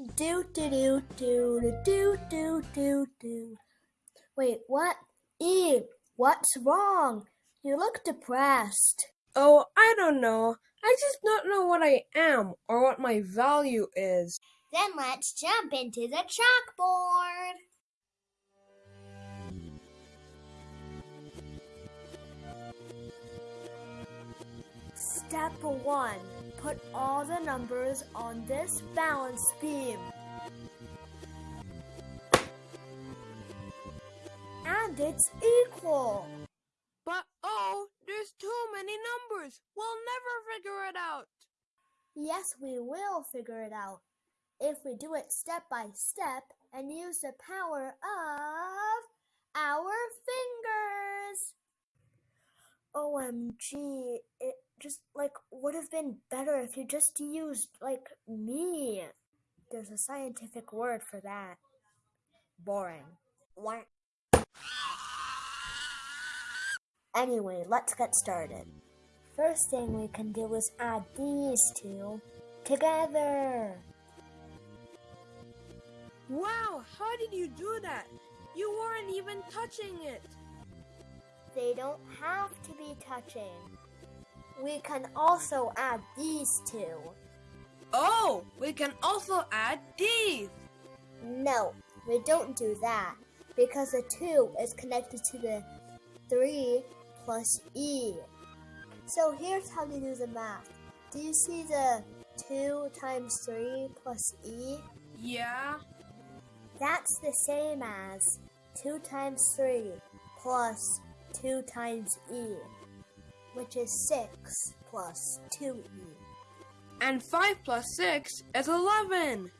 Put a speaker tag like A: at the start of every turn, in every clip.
A: Do do do do do do do do. Wait, what? E, what's wrong? You look depressed.
B: Oh, I don't know. I just don't know what I am or what my value is.
A: Then let's jump into the chalkboard. Step 1. Put all the numbers on this balance beam. And it's equal.
B: But oh, there's too many numbers. We'll never figure it out.
A: Yes, we will figure it out. If we do it step by step and use the power of our fingers. OMG, just like would have been better if you just used like me. There's a scientific word for that. Boring. What? Anyway, let's get started. First thing we can do is add these two together.
B: Wow, how did you do that? You weren't even touching it.
A: They don't have to be touching. We can also add these two.
B: Oh, we can also add these.
A: No, we don't do that because the 2 is connected to the 3 plus E. So here's how to do the math. Do you see the 2 times 3 plus E?
B: Yeah.
A: That's the same as 2 times 3 plus 2 times E, which is 6 plus 2E.
B: And 5 plus 6 is 11.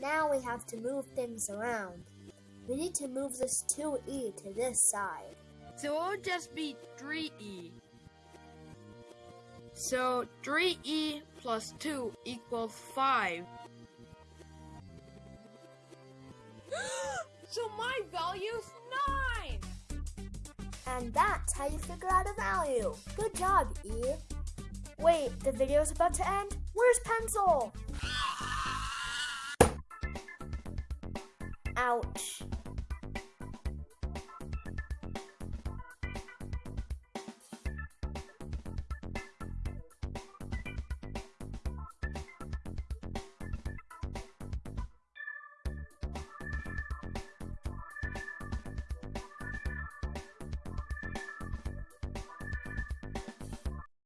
A: Now we have to move things around. We need to move this 2E to this side.
B: So it'll just be 3e. So 3e plus 2 equals 5. so my value's 9!
A: And that's how you figure out a value. Good job, E. Wait, the video's about to end? Where's pencil? Ouch.